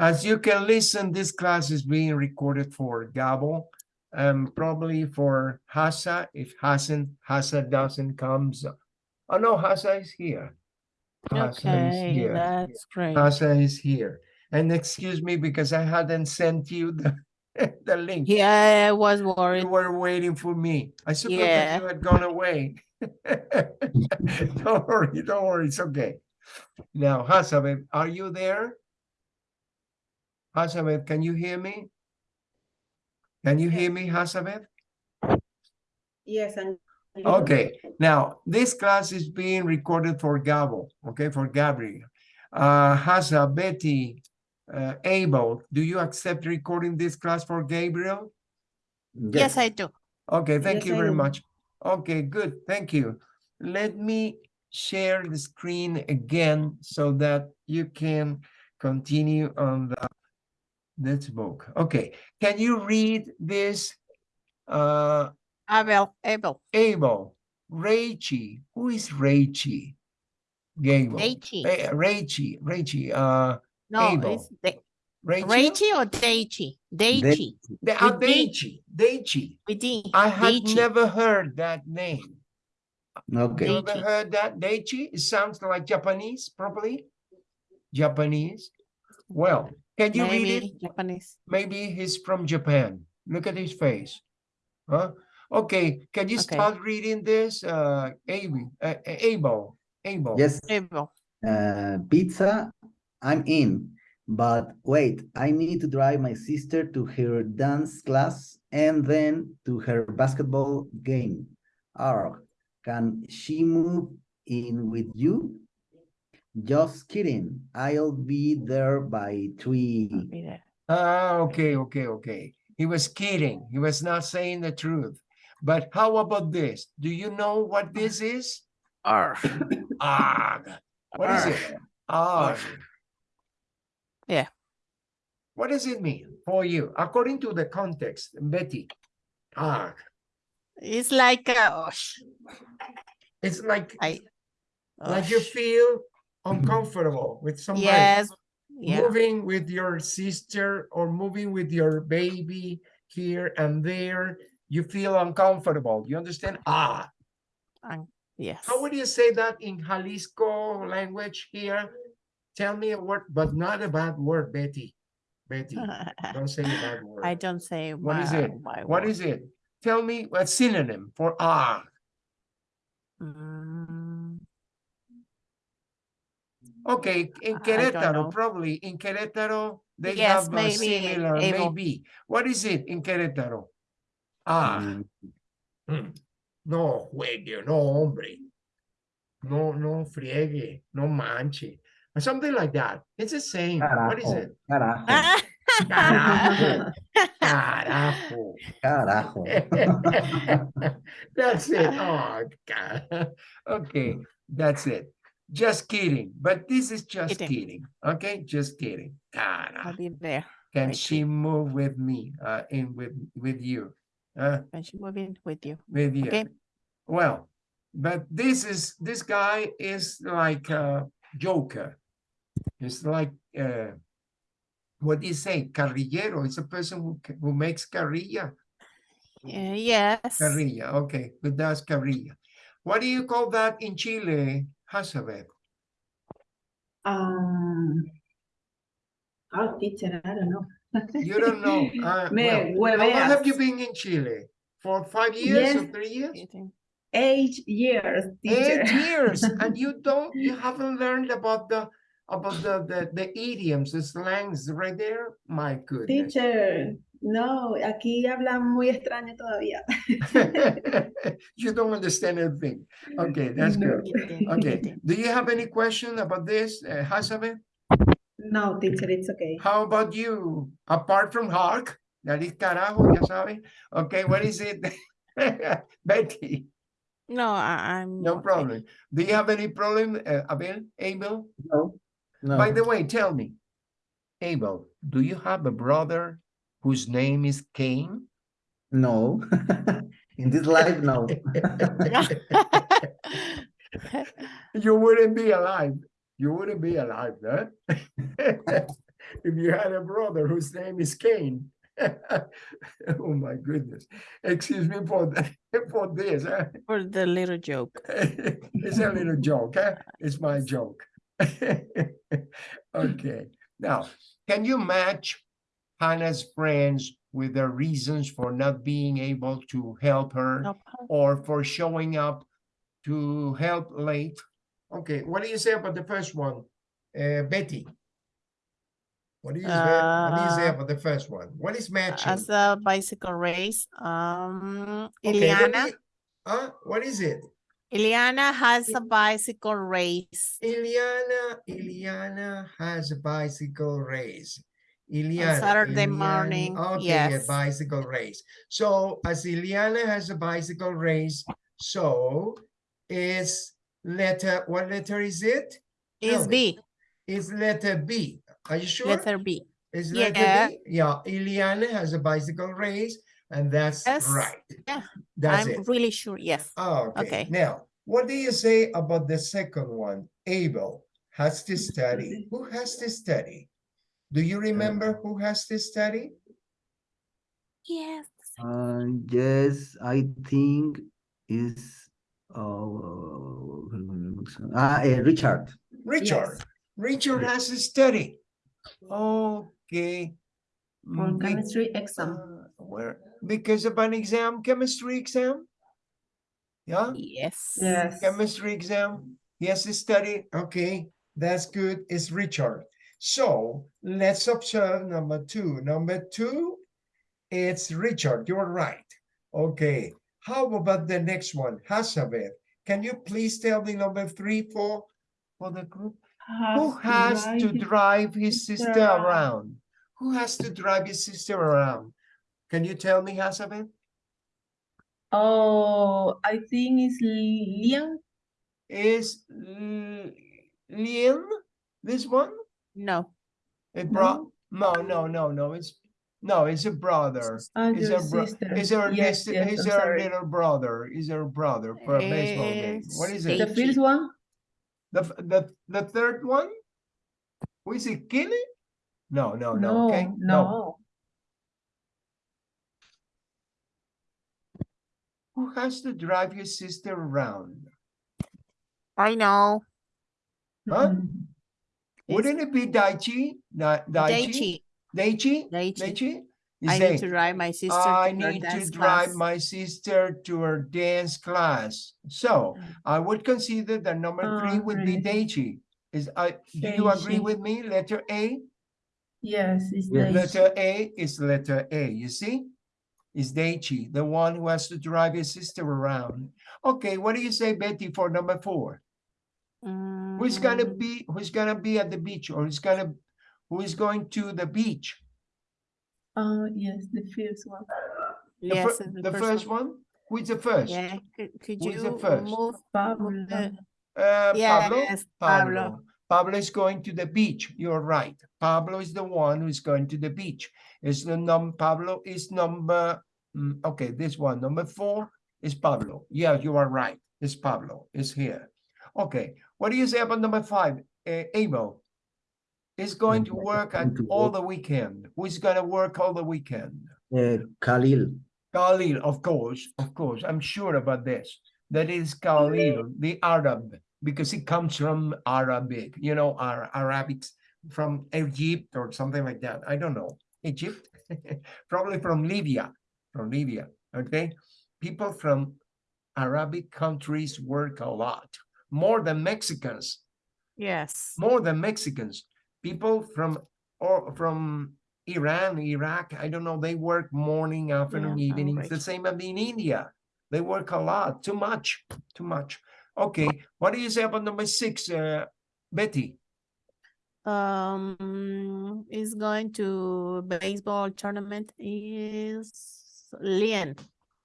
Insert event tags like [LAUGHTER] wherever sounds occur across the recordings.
As you can listen, this class is being recorded for Gabo and um, probably for Hasa if Hassan Hasa doesn't comes. Oh no, Hasa is here. Hasa is Okay, here. that's great. Hasa is here. And excuse me because I hadn't sent you the, [LAUGHS] the link. Yeah, I was worried. You were waiting for me. I suppose that Yeah. you had gone away. [LAUGHS] Don't worry, don't worry, it's okay. Now, Hasabeth, are you there? Hasabeth, can you hear me? Can you hear me, Hasabeth? Yes, and. Okay, now, this class is being recorded for Gabo, okay, for Gabriel. Uh, Hasa, Betty, uh, Abel, do you accept recording this class for Gabriel? Yes, I do. Okay, thank Yes, you very much. Okay, good, thank you. Let me share the screen again so that you can continue on the this book. Okay, can you read this? Uh, Abel, Abel, Abel, Rachie, who is Rachie? Gable. Daichi. Eh, Rachie, Rachie, uh, No, Abel. it's Da- Rachel? Raichi or Daichi? Daichi. The, uh, with D. Daichi, Daichi. With D. I had Daichi. never heard that name. Okay. You ever Daichi. heard that? Daichi? It sounds like Japanese, probably. Japanese. Well, can you read it? Maybe Japanese. Maybe he's from Japan. Look at his face. Huh? Okay, can you Okay. start reading this? Uh, Abel, uh, Abel, Abel. Yes, Abel. uh, pizza, I'm in. But wait, I need to drive my sister to her dance class and then to her basketball game. Arg, can she move in with you? Just kidding. I'll be there by three. I'll be there. Ah, okay, okay, okay. He was kidding. He was not saying the truth. But how about this? Do you know what this is? Arr. Arg. What is it? Arg. Yeah. What does it mean for you? According to the context, Betty. Arg. It's like uh, osh, It's like I. like you feel uncomfortable with somebody. Yes. Yeah. moving with your sister or moving with your baby here and there, you feel uncomfortable. You understand? Ah, um, Yes. how would you say that in Jalisco language here? Tell me a word, but not a bad word, Betty. Betty, [LAUGHS] don't say a bad word. I don't say What is my- it? my What word. is it? Tell me a synonym for ah. Mm, Okay, in Querétaro, probably in Querétaro, they Yes, have a maybe, similar, Abel. maybe. What is it in Querétaro? Ah. Mm, Mm. No juegue, no hombre. No, no friegue, no manche. Or something like that. It's the same. What is it? carajo, Carajo. [LAUGHS] Carajo. carajo. [LAUGHS] That's it. Oh, God. Okay, that's it. Just kidding. But this is just Kidding. kidding. Okay, just kidding. I'll be there Can right she move with me? Uh, in with with you? Uh, when she move in with you. with you. Okay. Well, but this is this guy is like a joker. It's like uh, what do you say? Carrillero. It's a person who who makes carrilla. Uh, yes. Carrilla. Okay, who does carrilla. What do you call that in Chile, Hazabeth? Um. Oh, teacher, I don't know. You don't know. [LAUGHS] Uh, Me well, how long have you been in Chile? For five years or three years? Eight years, teacher. Eight years, [LAUGHS] and you don't, you haven't learned about the, about the, the, the idioms, the slangs right there? My goodness. Teacher, no, aquí hablan muy extraño todavía. [LAUGHS] You don't understand anything. Okay, that's No. good. Okay, do you have any question about this, uh, Hazabeth? No, teacher, it's okay. How about you? Apart from hark, that is carajo, ya sabe. Okay, what is it? [LAUGHS] Betty, No, I, I'm. no okay. problem. Do you have any problem, uh, Abel, Abel? No, no. By the way, tell me, Abel, do you have a brother whose name is Cain? No. [LAUGHS] In this life, no. [LAUGHS] You wouldn't be alive. You wouldn't be alive, huh? [LAUGHS] if you had a brother whose name is Cain. Oh, my goodness. Excuse me for, the- for this. huh? For the little joke. It's a little joke, huh? It's my joke. Okay, now, can you match Hannah's friends with their reasons for not being able to help her No, or for showing up to help late? Okay, what do you say about the first one? Uh, Betty? What do you say, what do you say Uh, about the first one? What is matching? As a bicycle race, um, Okay, what do Huh? What is it? Ileana has a bicycle race. Ileana, Ileana has a bicycle race. Ileana. Saturday Ileana- morning, Okay, a yes. bicycle race. So as Ileana has a bicycle race, so is letter, what letter is it? Is B, It's letter B. Are you sure? letter B. Is letter Yeah. B? Yeah, Ileana has a bicycle race and that's Yes. right. Yeah, That's I'm it. really sure, yes. Oh, okay. Okay. Now, what do you say about the second one? Abel has to study. Who has to study? Do you remember who has to study? Yes. Uh, yes, I think is uh, ah, eh, Richard. Richard. Richard has to study. Okay. For be- chemistry exam. uh, Where, because of an exam, chemistry exam? Yeah? Yes. Yes. chemistry exam. He has to study. Okay, that's good. It's Richard. So let's observe number two. Number two, it's Richard. You're right. Okay. How about the next one? Hazabeth. Can you please tell me number three for for the group? Who has to drive his sister around? Who has to drive his sister around? Can you tell me, Hazabeth? Oh, I think it's Liam. Is L- Liam this one? No, It brought, no, no, no, no, it's, no, it's a brother. Is oh, your her bro- sister. Is her, Yes, yes, is I'm her sorry. little brother, is her brother for a baseball game? What is it? The first one? The, the, the third one? Who is it, Kelly? No, no, no, okay, No, no. Who has to drive your sister around? I know. Huh? Mm-hmm. Wouldn't it be Daichi? Da- Daichi? Daichi, Daichi? Daichi. Daichi? I say, need to drive my sister I to her need to dance drive class. my sister to her dance class. So Mm. I would consider that number three Ah, would be really? Daichi. Is, I, do you agree with me? Letter A? Yes, it's Daichi. Letter A is letter A, you see? Is Daichi, the one who has to drive his sister around. Okay, what do you say, Betty, for number four? Who's gonna Mm, be, who's gonna be at the beach or who's gonna, who is going to the beach? Oh, yes, the first one. The Yes, fir- it's The first one? Who is the first? Yeah, could, could Who is the you first? move? Pablo. move the- Uh, Pablo? Yes, Pablo. Pablo is going to the beach. You're right. Pablo is the one who's going to the beach. Is the num Pablo is number mm, okay, this one, number four is Pablo. Yeah, you are right. It's Pablo. It's here. Okay. What do you say about number five? Uh, Abel is going to work at all the weekend. Who's gonna work all the weekend? Uh, Khalil. Khalil, of course, of course. I'm sure about this. That is Khalil, the Arab, because he comes from Arabic, you know, Ar Arabics from Egypt or something like that. I don't know. Egypt, [LAUGHS] probably from Libya, from Libya. Okay. People from Arabic countries work a lot, more than Mexicans Yes. more than Mexicans. People from or from Iran, Iraq, I don't know, they work morning, afternoon, Yeah, evening. It's the same as in India. They work a lot, too much, too much. Okay, what do you say about number six, uh, Betty? Um, is going to baseball tournament is Lian.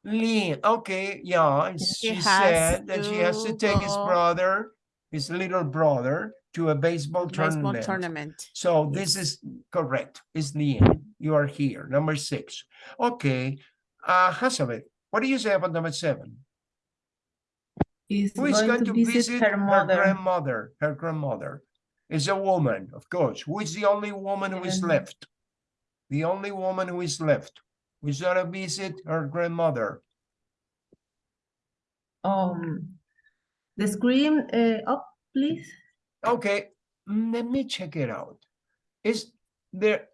Lean, okay, yeah, and He she has said that she has to to take his brother, his little brother, to a baseball Baseball tournament. tournament. So this is correct. It's Leanne. You are here, number six. Okay, uh, Hazabeth, what do you say about number seven? Is Who is going to visit her her mother. grandmother? Her grandmother. Is a woman, of course. Who is the only woman who is left? The only woman who is left. Who's gonna visit her grandmother? Um, the screen uh, up, please. Okay, mm, let me check it out. Is there?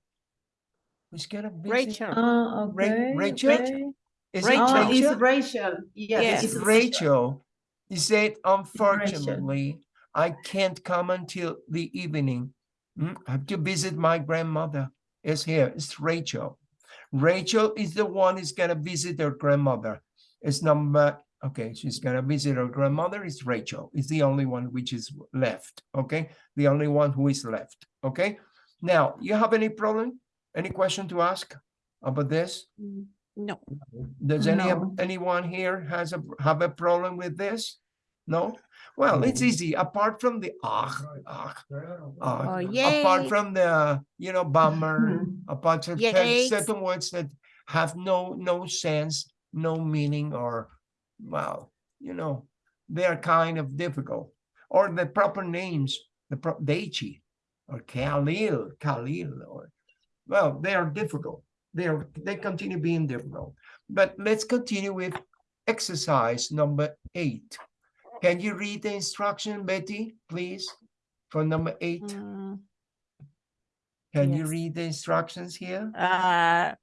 Who's gonna visit? Rachel. Uh, Ra- okay, Rachel? okay. Is Rachel. Oh, Rachel? it's Rachel. Yes, Yes. It's it's Rachel. He said, unfortunately, I can't come until the evening. Mm, I have to visit my grandmother. It's here. It's Rachel. Rachel is the one who's gonna visit her grandmother. It's number, okay, she's gonna visit her grandmother. It's Rachel. It's the only one which is left, okay? The only one who is left, okay? Now, you have any problem? Any question to ask about this? Mm, No. Does any of No. anyone here has a have a problem with this? No? Well, it's easy. Apart from the ah, ah, ah, Oh, apart from the you know bummer, [LAUGHS] apart from certain words that have no no sense, no meaning, or well, you know, they are kind of difficult. Or the proper names, the pro Daichi or Khalil, Khalil, or well, they are difficult. They are they continue being difficult. But let's continue with exercise number eight. Can you read the instruction, Betty, please, for number eight? Mm, Can you read the instructions here? Uh,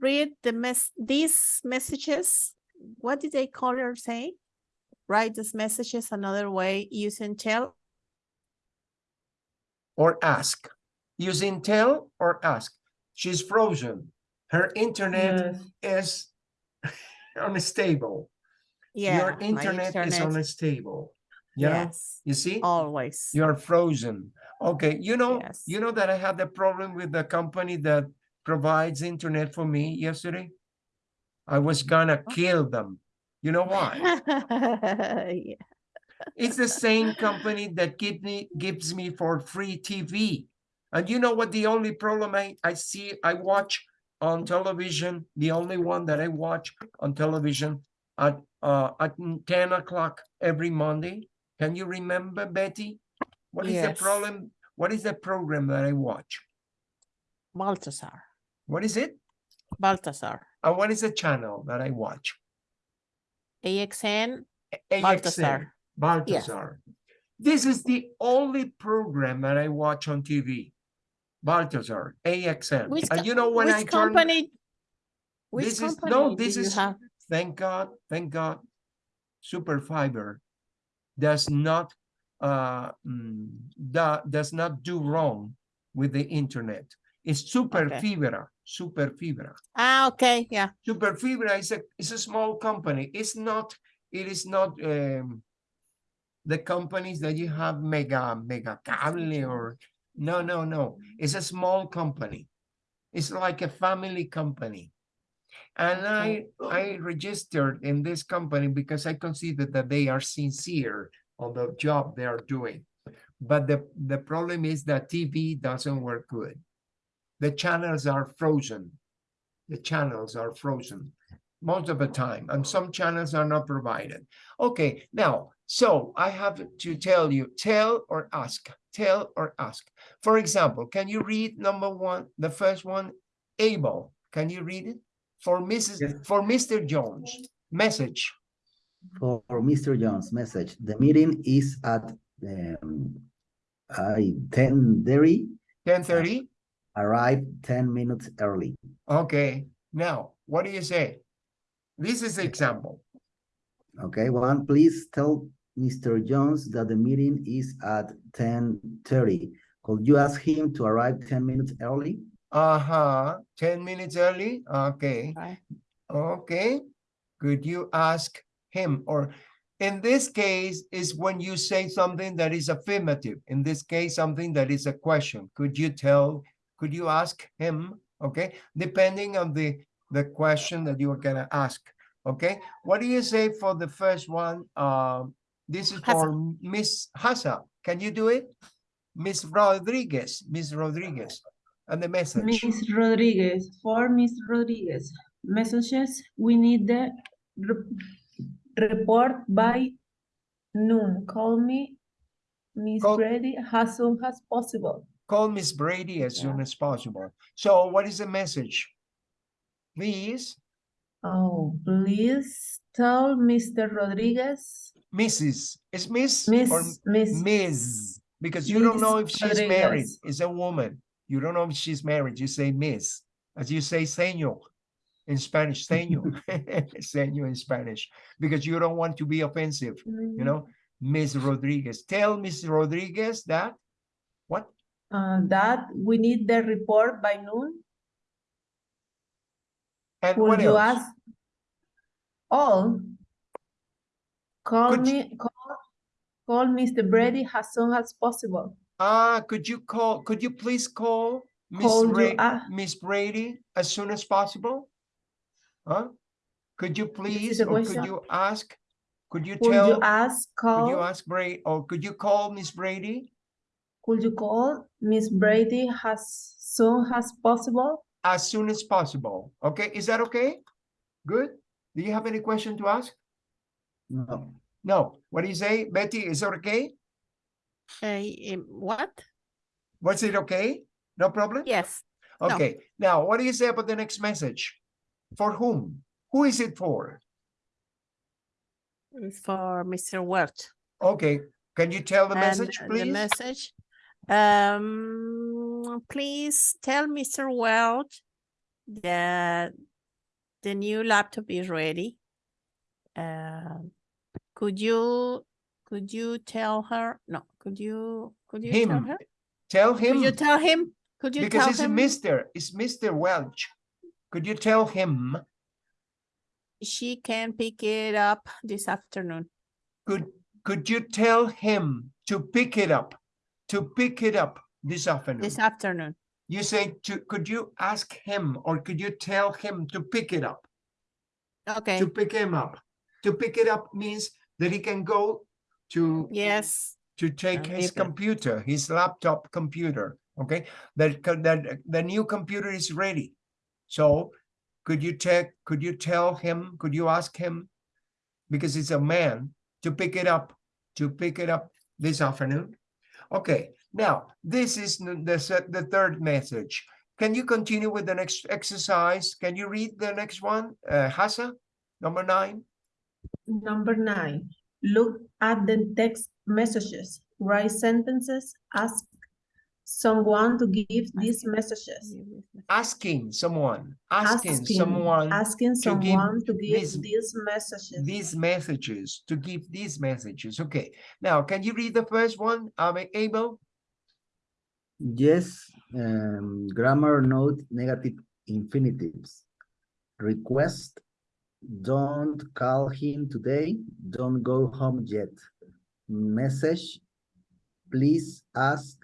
read the mess, these messages. What did they call her say? Write these messages another way using tell. Or ask? Using tell or ask? She's frozen. Her internet Yes. is [LAUGHS] unstable. Yeah. Your my internet, is unstable. Yeah, Yes, you see? always. You're frozen. Okay, you know, Yes. you know that I had a problem with the company that provides internet for me yesterday? I was gonna kill them. You know why? [LAUGHS] Yeah. It's the same [LAUGHS] company that give me gives me for free TV. And you know what the only problem I, I see, I watch on television, the only one that I watch on television at uh at 10 o'clock every Monday. Can you remember, Betty? What is the problem? What is the program that I watch? Baltasar, What is it? Baltasar, And what is the channel that I watch? AXN, AXN. Baltasar. Balthazar. This is the only program that I watch on TV. Baltasar, AXN. Which, And you know when which I turn, company? Which this is, company no, do this you is, have? Thank God, thank God, Super Fiber does not, uh, mm, does not do wrong with the internet. It's Super Okay. Fibra, Super Fibra. Ah, okay, yeah. Super Fibra is a is a small company. It's not. It is not um, the companies that you have mega mega cable or no no no. It's a small company. It's like a family company. And I I registered in this company because I consider that they are sincere on the job they are doing. But the the problem is that TV doesn't work good. The channels are frozen the channels are frozen most of the time, and some channels are not provided. Okay, now, so I have to tell you, tell or ask, tell or ask. For example, can you read number one, the first one, Abel? Can you read it? For Mrs. Yes. For Mr. Jones, message. For Mr. Jones, message. The meeting is at um, I ten thirty. Ten thirty. Arrive ten minutes early. Okay, now, what do you say? This is the example. Okay, one, please tell Mr. Jones that the meeting is at ten thirty. Could you ask him to arrive ten minutes early? Uh-huh, ten minutes early, okay. Right. Okay, could you ask him or in this case is when you say something that is affirmative. In this case, something that is a question. Could you tell, could you ask him? Okay, depending on the the question that you are gonna ask. Okay, what do you say for the first one? Um, this is for Miss Hassa. Can you do it? Miss Rodriguez, Miss Rodriguez, and the message. Miss Rodriguez, for Miss Rodriguez, messages, we need the re- report by noon. Call me Miss Brady as soon as possible. Call Miss Brady as soon as possible. So what is the message? Please, Oh, please tell Mr. Rodriguez, Mrs. Is Miss or Miss, Miss. Because you don't know if she's married. Rodriguez. It's a woman. You don't know if she's married. You say Miss. As you say señor in Spanish, señor. [LAUGHS] [LAUGHS] señor in Spanish. Because you don't want to be offensive, you know? Miss Rodriguez. Tell Miss Rodriguez that. What? Uh, that we need the report by noon. And what you else? ask all? Call Could me, call, call Mr. Brady as soon as possible. Ah, could you call, could you please call Miss Call you Ray, Miss Brady as soon as possible? Huh? Could you please, or could you ask, could you Could you tell, ask, could you ask Bray, or could you call Miss Brady could you call Miss Brady as soon as possible? as soon as possible? Okay, is that okay? Good? Do you have any question to ask? No, No, what do you say? Betty, is it okay? Uh, what? Was it okay? No problem? Yes. no. Okay, now what do you say about the next message? For whom? Who is it for? It's for Mr. Welch. Okay, can you tell the And message, The please? message. Um, please tell Mr. Welch that the new laptop is ready. Um, could you, could you tell her? No, could you, could you tell Him, her? tell Could you tell him? Could you because tell it's him? Mr., it's Mr. Welch. Could you tell him, She can pick it up this afternoon. could, could you tell him to pick it up? To pick it up this afternoon? This afternoon. You say to, could you ask him or could you tell him to pick it up? Okay, To pick him up. To pick it up means that he can go to yes. To take his computer, his laptop computer, okay? That, that, the new computer is ready. So could you take? could you tell him, could you ask him? Because it's a man to pick it up, to pick it up this afternoon. Okay, now, this is the, the third message. Can you continue with the next exercise? Can you read the next one? Uh, Hassa, number nine? Number nine, look at the text messages, write sentences, ask someone to give these messages. Asking someone, asking someone. Asking to give someone to give these- these messages. these messages, to give these messages. Okay, now can you read the first one? Am I able? yes, um, grammar note negative infinitives. Request, don't call him today, don't go home yet. Message, please ask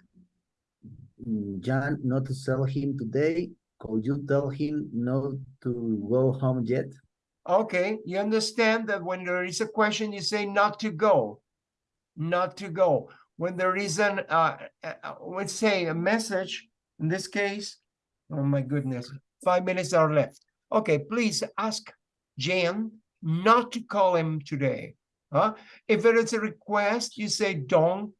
Jan not to sell him today. Could you tell him not to go home yet? Okay, you understand that when there is a question, you say not to go. Not to go. When there is an, uh, uh, uh, let's say a message, in this case, oh my goodness, five minutes are left. Okay, please ask Jan not to call him today. Huh? If it is a request, you say don't,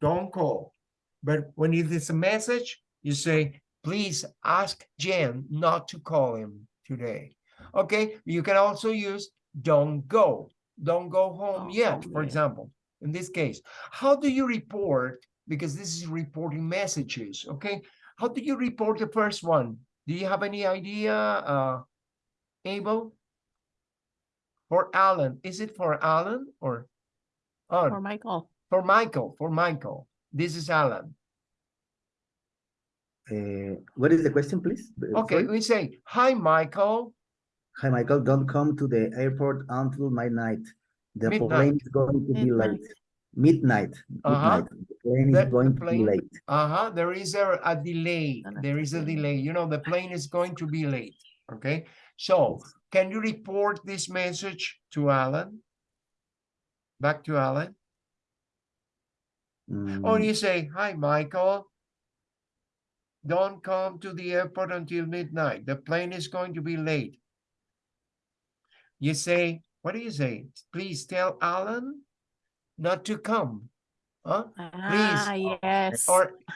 don't call. But when it is a message, you say, please ask Jan not to call him today. Okay, you can also use don't go, don't go home Don't yet, for example, in this case. How do you report? Because this is reporting messages, okay? How do you report the first one? Do you have any idea, uh, Abel? For Alan, is it for Alan or? For Oh, Michael. for Michael, for Michael. This is Alan. Uh, what is the question, please? Uh, Okay, sorry? we say, hi, Michael. Hi, Michael, don't come to the airport until midnight. The Midnight. plane is going to be late. Midnight, midnight. The plane The- is the going to be late. Uh-huh, there is a, a delay. Gonna There take is a a delay. You know, the plane is going to be late, okay? So can you report this message to Alan? Back to Alan? Or Mm, you say, hi, Michael. Don't come to the airport until midnight. The plane is going to be late. You say, what do you say? Please tell Alan not to come Huh? Ah, yes. Or, [LAUGHS]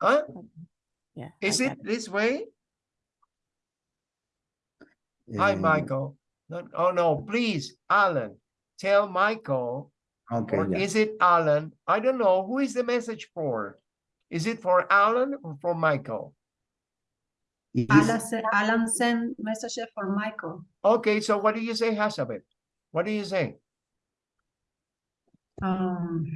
huh? Yeah. Is I it this way? Hi, Eh, Michael. No, oh, no, please, Alan, tell Michael, Okay, or yeah. is it Alan? I don't know. Who is the message for? Is it for Alan or for Michael? It is- Alan, se- Alan sent messages for Michael. Okay, so what do you say, Hazabeth? What do you say? Um.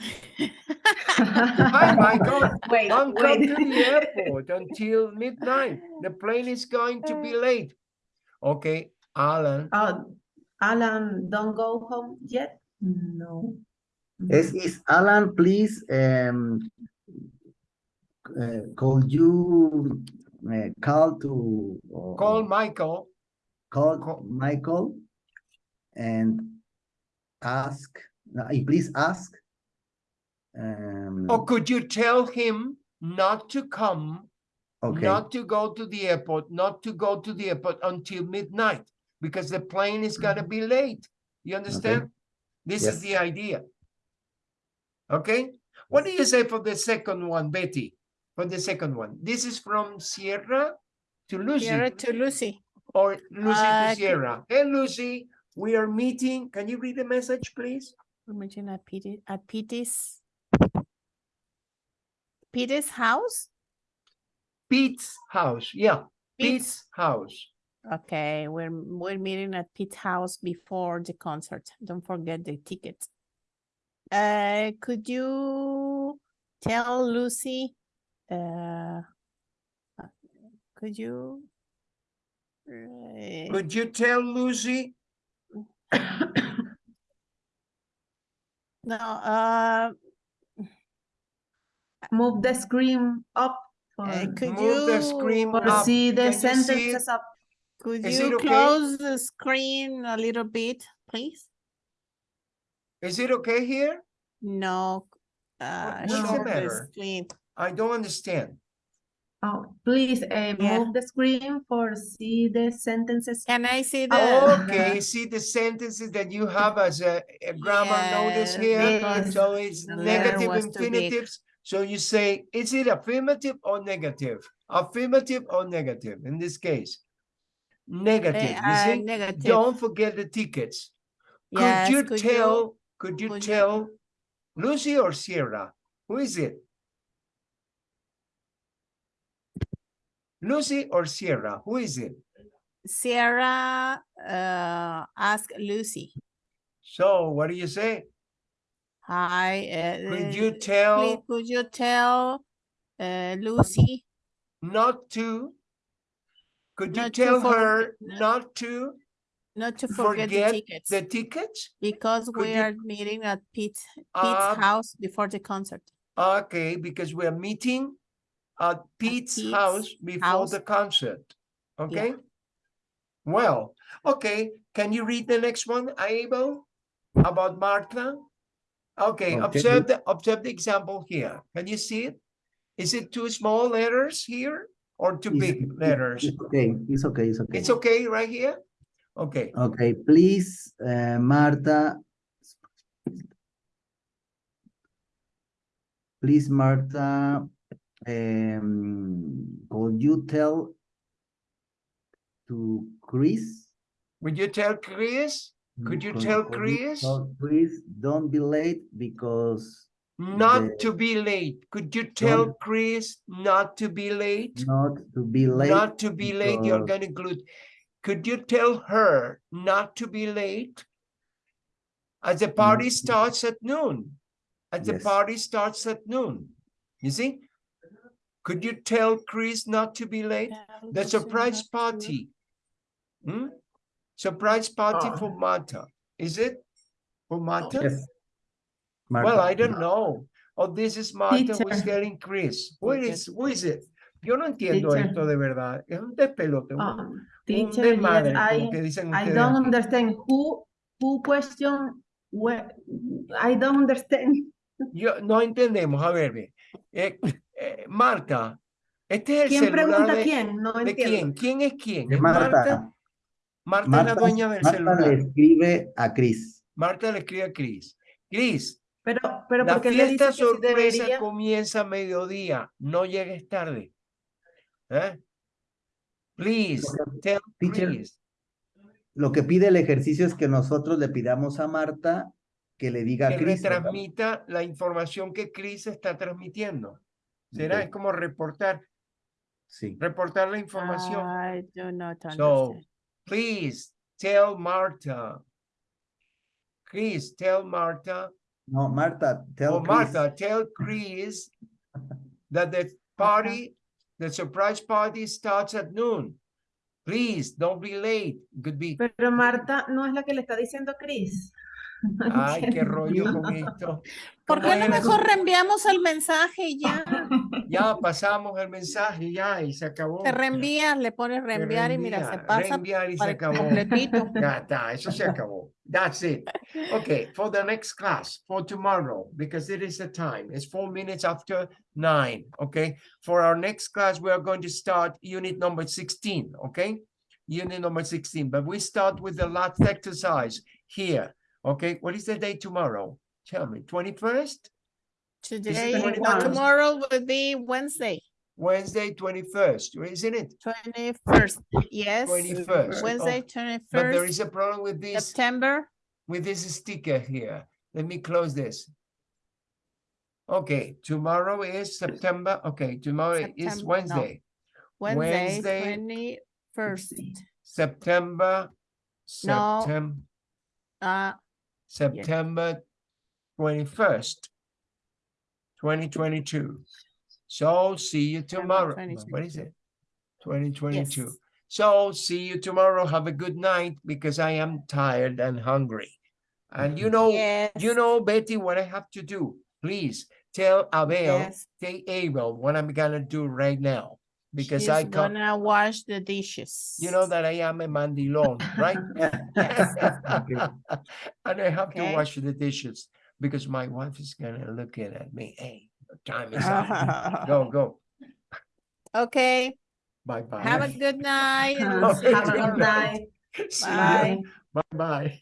Hi, [LAUGHS] Michael. Wait, Don't come wait. to the airport until midnight. The plane is going to be late. Okay, Alan. Uh, Alan, don't go home yet? No. Is, is Alan, please, um, uh, could you uh, call to or- Call Michael. call call- Michael and ask, uh, please ask. Um, Or could you tell him not to come, okay, not to go to the airport, not to go to the airport until midnight? Because the plane is gonna be late. You understand? This is the idea. Okay, what do you say for the second one, Betty? For the second one, this is from Sierra to Lucy. Sierra to Lucy. or Lucy Uh, to Sierra. Hey, Lucy, we are meeting. Can you read the message, please? We're meeting at Petey, at Petey's. Petey's house? Pete's house. Yeah, Pete's. Pete's house. Okay, we're, we're meeting at Pete's house before the concert. Don't forget the tickets. Uh, could you tell Lucy, uh, uh, could you? uh, Could you tell Lucy? [COUGHS] No, uh, Move the screen up uh, could Move the you? screen for up. see the Can you see it? sentences up. Could Is it you okay? close the screen a little bit, please? Is it okay here? No, uh, what's the the matter? screen. I don't understand. Oh, please, uh, Yeah. move the screen for see the sentences. Can I see the? Okay, see the sentences that you have as a, a grammar notice here? because So it's the negative was too infinitives. So you say, is it affirmative or negative? Affirmative or negative in this case? Negative, you uh, see? negative. Don't forget the tickets. Could Yes, you could you- tell, could you could you- tell Lucy or Sierra? Who is it? Lucy or Sierra? Who is it? Sierra, uh, ask Lucy. So what do you say? Hi, uh, Could uh, you please, tell could you tell, uh, Lucy not to? Could you Not to tell for- her not to not to forget the tickets? the tickets? Because could we you- are meeting at Pete's, Pete's Uh, house before the concert. Okay, because we're meeting at Pete's Pete's house before house. the concert. Okay? Well, okay, can you read the next one, Abel? About Martha? Okay, Okay. observe the observe the example here. Can you see it? Is it too small letters here or too It's- big letters? It's okay, it's okay, it's okay. It's okay right here? Okay, Okay, please, uh, Marta. Please, Marta, um, could you tell to Chris? would you tell Chris Could you tell Chris? Please don't be late because not The- to be late? Could you tell Don't- Chris not to be late? not to be late. Not to be late, you're because- gonna include. Could you tell her not to be late? As the party Mm. starts at noon. As the party starts at noon. You see? Could you tell Chris not to be late? The surprise party. Hmm? Surprise party Oh. for Martha, is it? For Martha? Yes. Well, Marta, I don't know. Oh, this is Martha who's Teacher. telling Chris. Who is, who is it? Yo no entiendo Teacher. esto de verdad. Es un despelote. un- Um, un teacher, yes, desmadre, I, que dicen I ustedes don't understand who, who question, where, I don't understand. Yo, no entendemos. A ver, ve. Eh, eh, Marta, este es el ¿Quién celular pregunta de, quién? No ¿de entiendo. quién? ¿Quién es quién? de ¿Es Marta? Marta. Marta es la Marta, dueña del Marta celular. le escribe a Chris. Marta le escribe a Cris. Cris, Pero, pero La porque fiesta que sorpresa debería? comienza a mediodía. No llegues tarde. ¿Eh? Please, tell, Teacher, please. Lo que pide el ejercicio es que nosotros le pidamos a Marta que le diga a Que Chris. ¿verdad? retransmita la información que Chris está transmitiendo. Será es como reportar, Sí. reportar la información. I do not So. Please tell Marta. Chris, tell Marta. No, Marta, tell Oh, Chris. Martha, tell Chris [LAUGHS] that the party, the surprise party starts at noon. Please, don't be late. Could be, Pero Marta no es la que le está diciendo a Chris. Ay, qué [LAUGHS] rollo con esto. ¿Por ¿Cómo qué no mejor reenviamos el mensaje y ya? Ya pasamos el mensaje, ya, y se acabó. Te reenvías, le pones reenviar y mira, se pasa reenviar y se acabó. completito. [LAUGHS] Ya está, eso se acabó. That's it. Okay, for the next class, for tomorrow, because it is the time, it's four minutes after nine, okay? For our next class, we are going to start unit number sixteen, okay? Unit number sixteen, but we start with the last exercise here, okay? What is the day tomorrow? Tell me, twenty-first? Today, the no, 21st? tomorrow will be Wednesday, Wednesday, twenty-first, isn't it? twenty-first, yes. 21st. Wednesday, twenty first. But there twenty-first, is a problem with this. September. with this sticker here. Let me close this. Okay, tomorrow is September, okay, tomorrow is September, no. Wednesday, Wednesday, Wednesday, twenty-first. September, No. September, Uh, September twenty-first, twenty twenty-two. So see you tomorrow. What is it? Twenty twenty-two. yes. So see you tomorrow. Have a good night because I am tired and hungry. And you know, Yes. You know, Betty, what I have to do, please tell Abel, Yes. tell Abel what I'm gonna do right now. Because She's I come, gonna wash the dishes. you know that I am a mandilon, right? [LAUGHS] [LAUGHS] And I have to wash the dishes because my wife is gonna look in at me, hey, time is up. [LAUGHS] Go, go, Okay, bye bye. have a good night. and [LAUGHS] see you Have a good night. [LAUGHS] Bye. Bye bye.